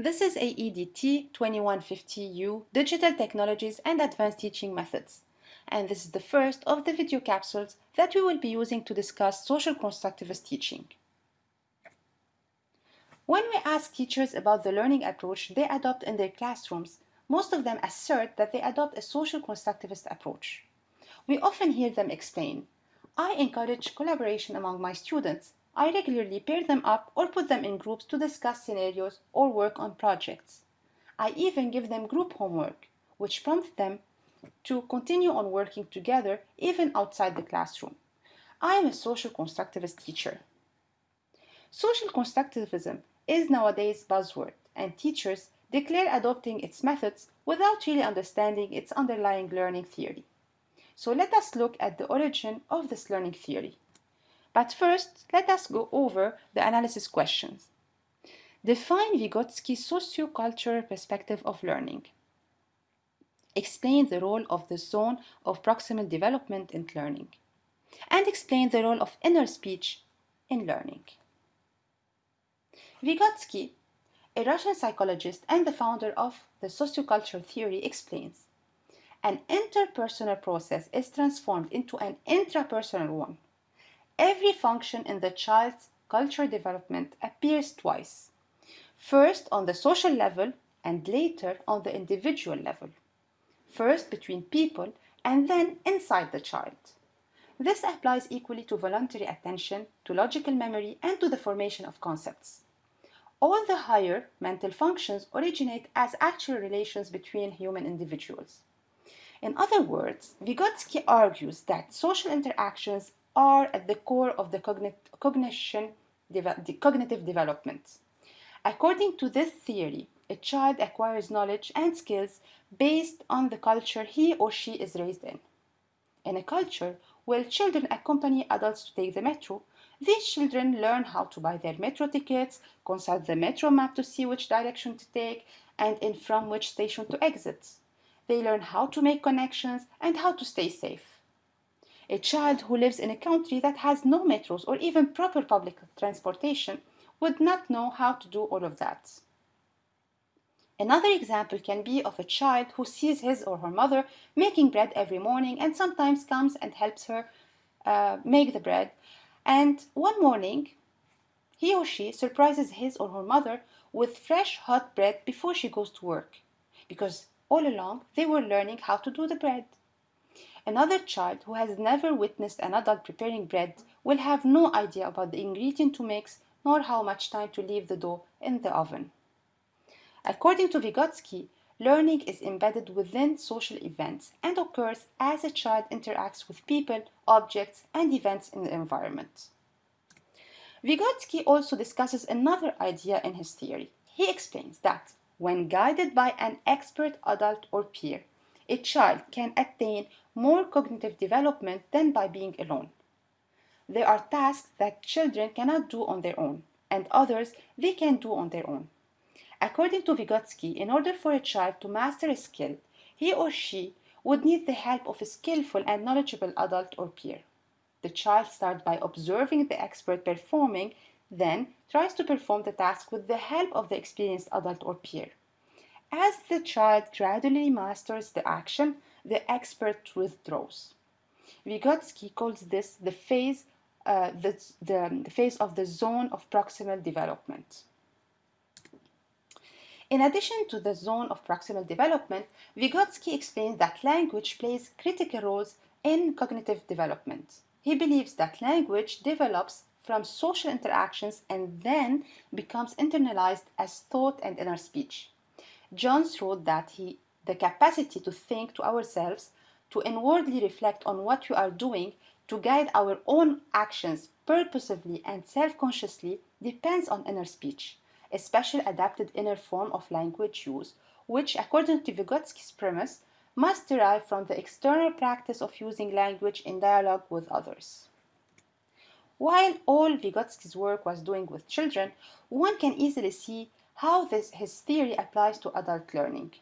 This is AEDT 2150U Digital Technologies and Advanced Teaching Methods. And this is the first of the video capsules that we will be using to discuss social constructivist teaching. When we ask teachers about the learning approach they adopt in their classrooms, most of them assert that they adopt a social constructivist approach. We often hear them explain, I encourage collaboration among my students I regularly pair them up or put them in groups to discuss scenarios or work on projects. I even give them group homework, which prompts them to continue on working together even outside the classroom. I am a social constructivist teacher. Social constructivism is nowadays buzzword, and teachers declare adopting its methods without really understanding its underlying learning theory. So let us look at the origin of this learning theory. But first, let us go over the analysis questions. Define Vygotsky's socio-cultural perspective of learning. Explain the role of the zone of proximal development in learning. And explain the role of inner speech in learning. Vygotsky, a Russian psychologist and the founder of the sociocultural theory, explains an interpersonal process is transformed into an intrapersonal one every function in the child's cultural development appears twice. First on the social level and later on the individual level. First between people and then inside the child. This applies equally to voluntary attention, to logical memory, and to the formation of concepts. All the higher mental functions originate as actual relations between human individuals. In other words, Vygotsky argues that social interactions are at the core of the cognition, the cognitive development. According to this theory, a child acquires knowledge and skills based on the culture he or she is raised in. In a culture where children accompany adults to take the metro, these children learn how to buy their metro tickets, consult the metro map to see which direction to take, and in from which station to exit. They learn how to make connections and how to stay safe. A child who lives in a country that has no metros or even proper public transportation would not know how to do all of that. Another example can be of a child who sees his or her mother making bread every morning and sometimes comes and helps her uh, make the bread. And one morning, he or she surprises his or her mother with fresh hot bread before she goes to work, because all along they were learning how to do the bread. Another child who has never witnessed an adult preparing bread will have no idea about the ingredient to mix nor how much time to leave the dough in the oven. According to Vygotsky, learning is embedded within social events and occurs as a child interacts with people, objects, and events in the environment. Vygotsky also discusses another idea in his theory. He explains that when guided by an expert adult or peer, a child can attain more cognitive development than by being alone. There are tasks that children cannot do on their own, and others they can do on their own. According to Vygotsky, in order for a child to master a skill, he or she would need the help of a skillful and knowledgeable adult or peer. The child starts by observing the expert performing, then tries to perform the task with the help of the experienced adult or peer. As the child gradually masters the action, the expert withdraws. Vygotsky calls this the phase, uh, the, the, the phase of the zone of proximal development. In addition to the zone of proximal development, Vygotsky explains that language plays critical roles in cognitive development. He believes that language develops from social interactions and then becomes internalized as thought and inner speech. Jones wrote that he the capacity to think to ourselves, to inwardly reflect on what we are doing, to guide our own actions purposefully and self-consciously depends on inner speech, a special adapted inner form of language use, which, according to Vygotsky's premise, must derive from the external practice of using language in dialogue with others. While all Vygotsky's work was doing with children, one can easily see how this, his theory applies to adult learning.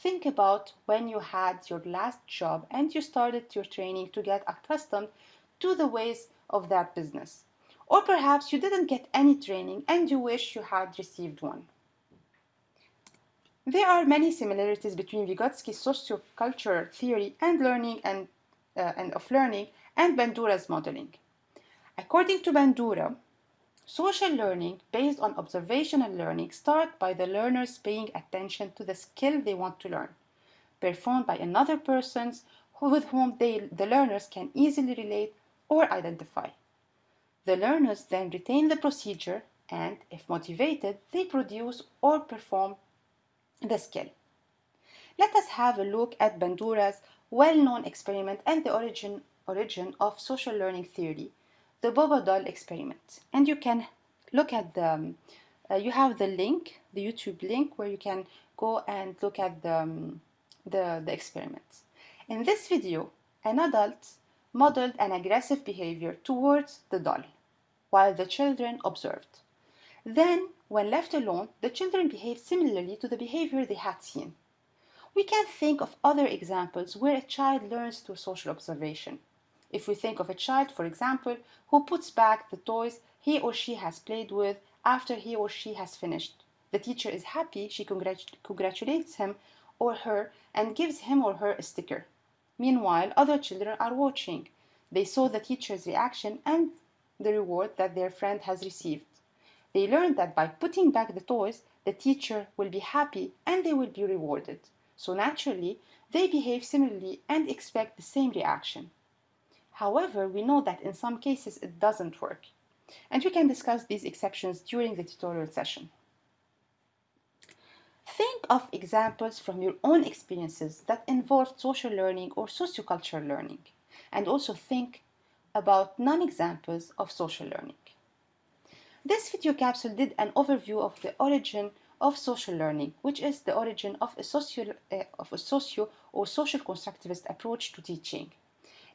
Think about when you had your last job and you started your training to get accustomed to the ways of that business. Or perhaps you didn't get any training and you wish you had received one. There are many similarities between Vygotsky's sociocultural theory and learning and, uh, and of learning and Bandura's modeling. According to Bandura, social learning based on observational learning starts by the learners paying attention to the skill they want to learn, performed by another person with whom they, the learners can easily relate or identify. The learners then retain the procedure and, if motivated, they produce or perform the skill. Let us have a look at Bandura's well-known experiment and the origin, origin of social learning theory, the Bobo doll experiment. And you can look at the, um, uh, you have the link, the YouTube link, where you can go and look at the, um, the, the experiment. In this video, an adult modeled an aggressive behavior towards the doll, while the children observed. Then, when left alone, the children behaved similarly to the behavior they had seen. We can think of other examples where a child learns through social observation. If we think of a child, for example, who puts back the toys he or she has played with after he or she has finished. The teacher is happy, she congratulates him or her and gives him or her a sticker. Meanwhile, other children are watching. They saw the teacher's reaction and the reward that their friend has received. They learned that by putting back the toys, the teacher will be happy and they will be rewarded. So naturally, they behave similarly and expect the same reaction. However, we know that in some cases it doesn't work. And we can discuss these exceptions during the tutorial session. Think of examples from your own experiences that involve social learning or sociocultural learning, and also think about non-examples of social learning. This video capsule did an overview of the origin of social learning, which is the origin of a, socio, uh, of a socio or social constructivist approach to teaching.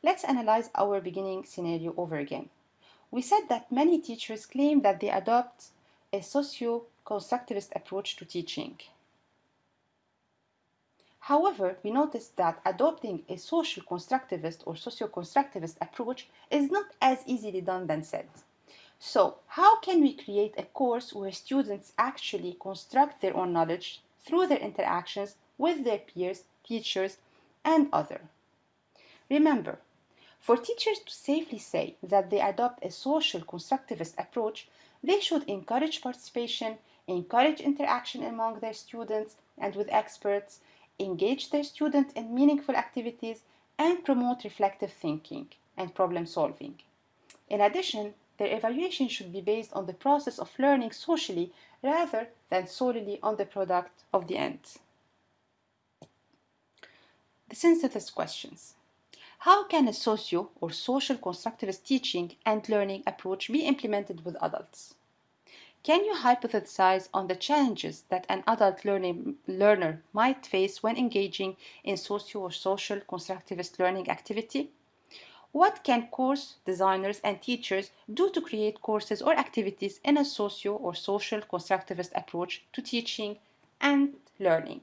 Let's analyze our beginning scenario over again. We said that many teachers claim that they adopt a socio-constructivist approach to teaching. However, we noticed that adopting a social constructivist or socio-constructivist approach is not as easily done than said. So, how can we create a course where students actually construct their own knowledge through their interactions with their peers, teachers, and other? Remember, for teachers to safely say that they adopt a social constructivist approach, they should encourage participation, encourage interaction among their students and with experts, engage their students in meaningful activities, and promote reflective thinking and problem solving. In addition, their evaluation should be based on the process of learning socially rather than solely on the product of the end. The synthesis questions. How can a socio or social constructivist teaching and learning approach be implemented with adults? Can you hypothesize on the challenges that an adult learning, learner might face when engaging in socio or social constructivist learning activity? What can course designers and teachers do to create courses or activities in a socio or social constructivist approach to teaching and learning?